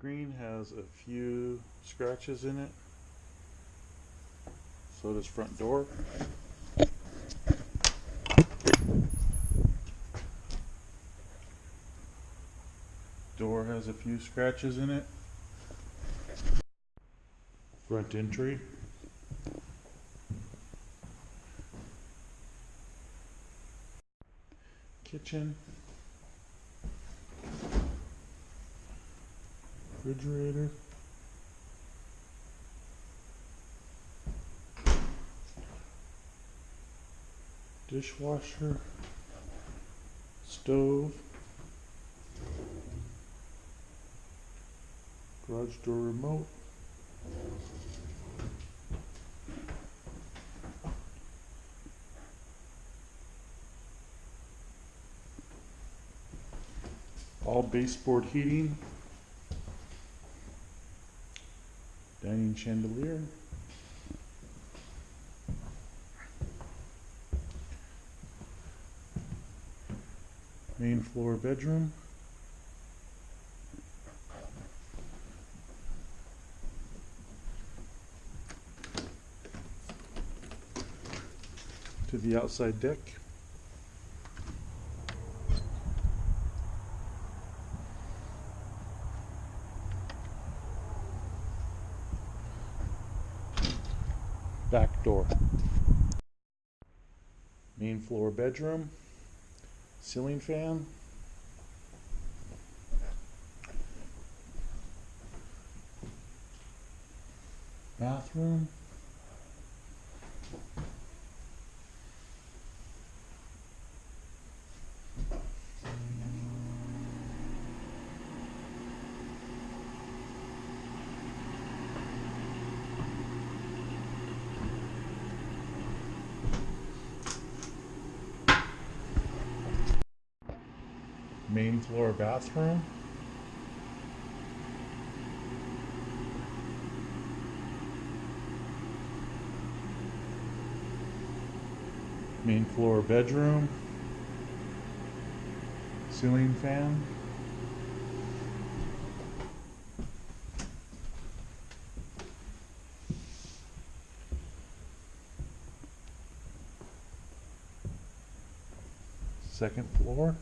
Green has a few scratches in it. So does front door. Door has a few scratches in it. Front entry. Kitchen. Refrigerator. Dishwasher. Stove. Garage door remote. All baseboard heating. Dining chandelier. Main floor bedroom. To the outside deck. Back door. Main floor bedroom. Ceiling fan. Bathroom. Main floor bathroom. Main floor bedroom. Ceiling fan. Second floor.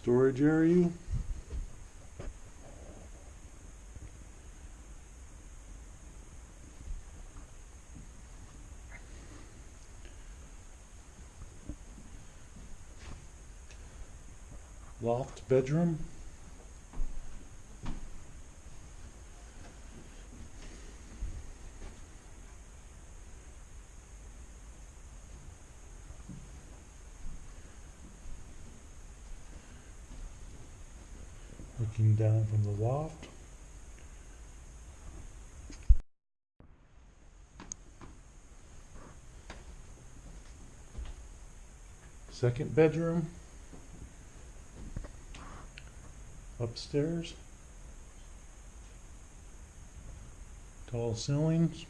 Storage area. Loft bedroom. Looking down from the loft. Second bedroom. Upstairs. Tall ceilings.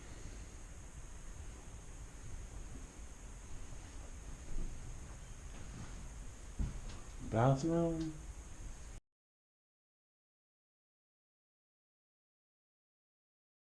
Bathroom.